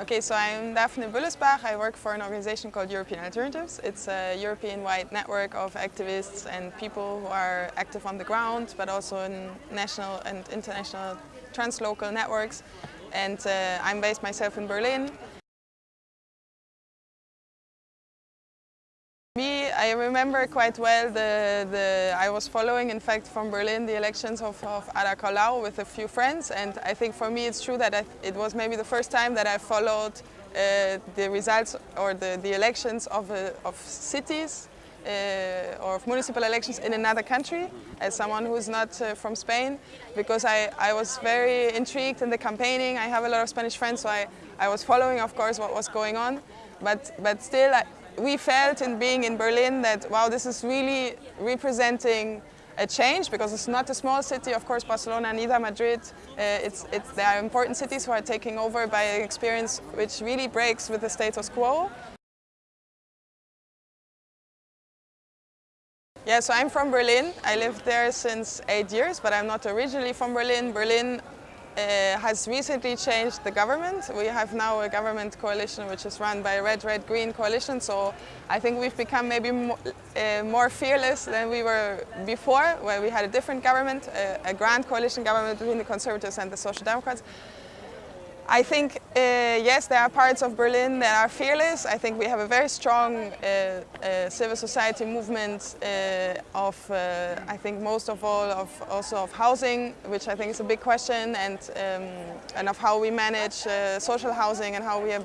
Okay, so I'm Daphne Bullesbach. I work for an organization called European Alternatives. It's a European-wide network of activists and people who are active on the ground, but also in national and international translocal networks. And uh, I'm based myself in Berlin. I remember quite well the, the, I was following, in fact, from Berlin, the elections of, of with a few friends. And I think for me it's true that I, it was maybe the first time that I followed uh, the results or the, the elections of, uh, of cities uh, or of municipal elections in another country as someone who's not uh, from Spain because I, I was very intrigued in the campaigning. I have a lot of Spanish friends so I, I was following of course what was going on but, but still we felt in being in Berlin that, wow, this is really representing a change because it's not a small city, of course, Barcelona, neither Madrid. Uh, it's, it's, there are important cities who are taking over by an experience which really breaks with the status quo. Yeah, so I'm from Berlin. I lived there since eight years, but I'm not originally from Berlin. Berlin uh, has recently changed the government. We have now a government coalition which is run by a Red, Red, Green coalition. So I think we've become maybe more, uh, more fearless than we were before, where we had a different government, a, a grand coalition government between the Conservatives and the Social Democrats. I think, uh, yes, there are parts of Berlin that are fearless. I think we have a very strong uh, uh, civil society movement uh, of, uh, I think most of all, of also of housing, which I think is a big question, and, um, and of how we manage uh, social housing and how we are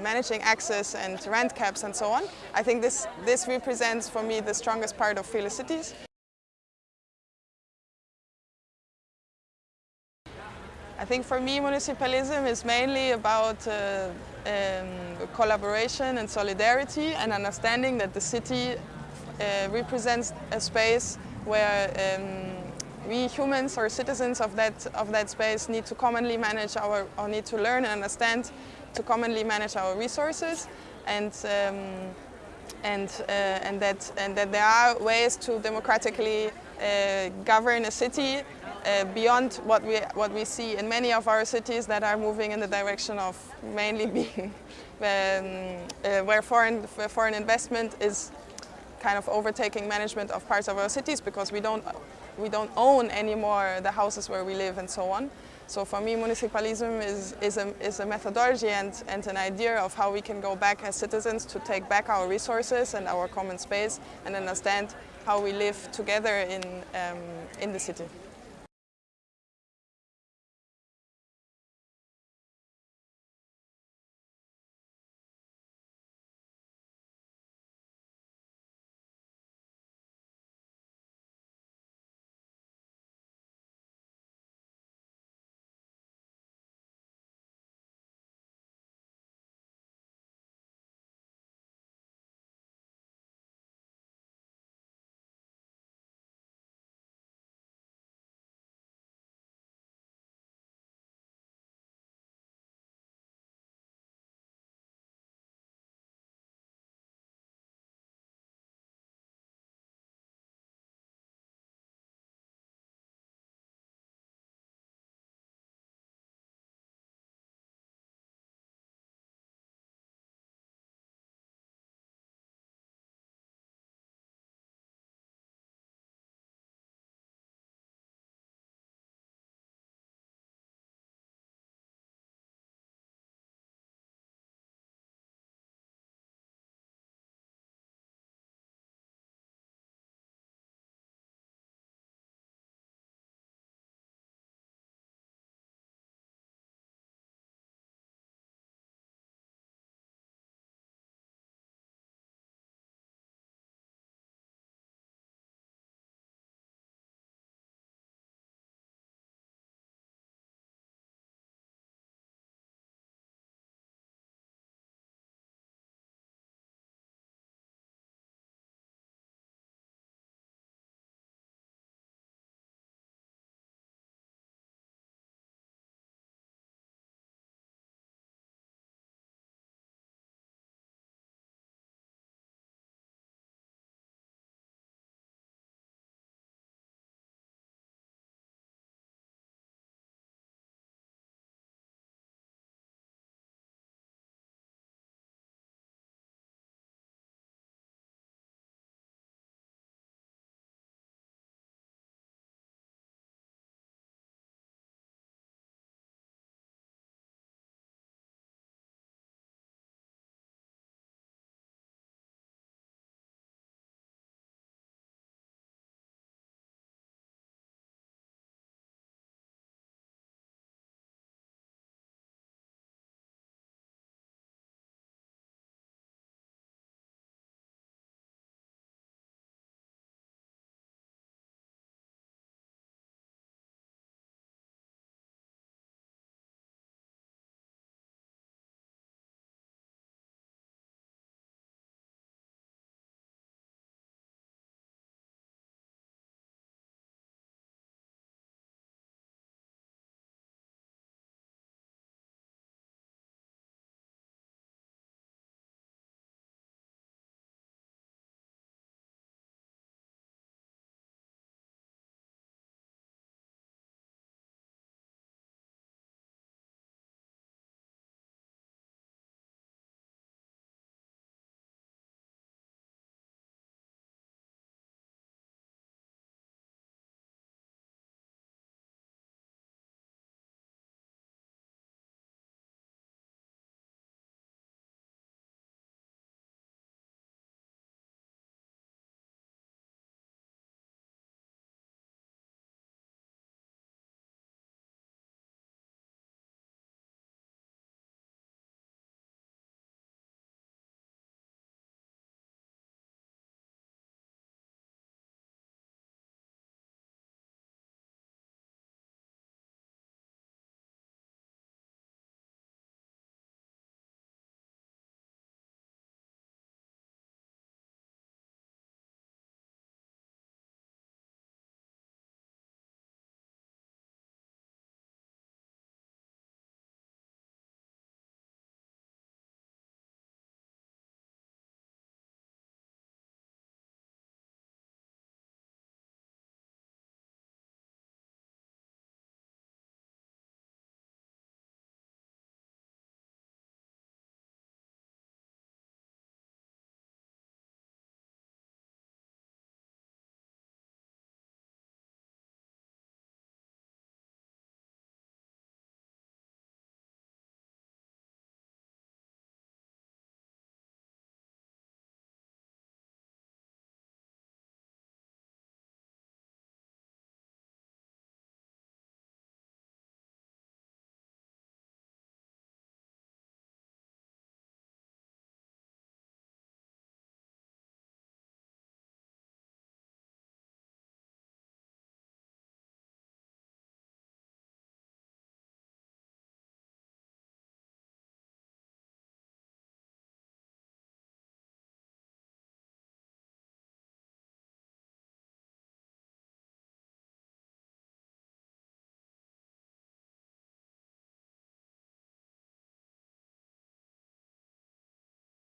managing access and rent caps and so on. I think this, this represents for me the strongest part of fearless cities. I think for me municipalism is mainly about uh, um, collaboration and solidarity and understanding that the city uh, represents a space where um, we humans or citizens of that, of that space need to commonly manage our, or need to learn and understand to commonly manage our resources. And um, and, uh, and, that, and that there are ways to democratically govern a city uh, beyond what we, what we see in many of our cities that are moving in the direction of mainly being um, uh, where foreign, where foreign investment is kind of overtaking management of parts of our cities because we don't, we don't own anymore the houses where we live and so on. So for me, municipalism is, is, a, is a methodology and, and an idea of how we can go back as citizens to take back our resources and our common space and understand how we live together in, um, in the city.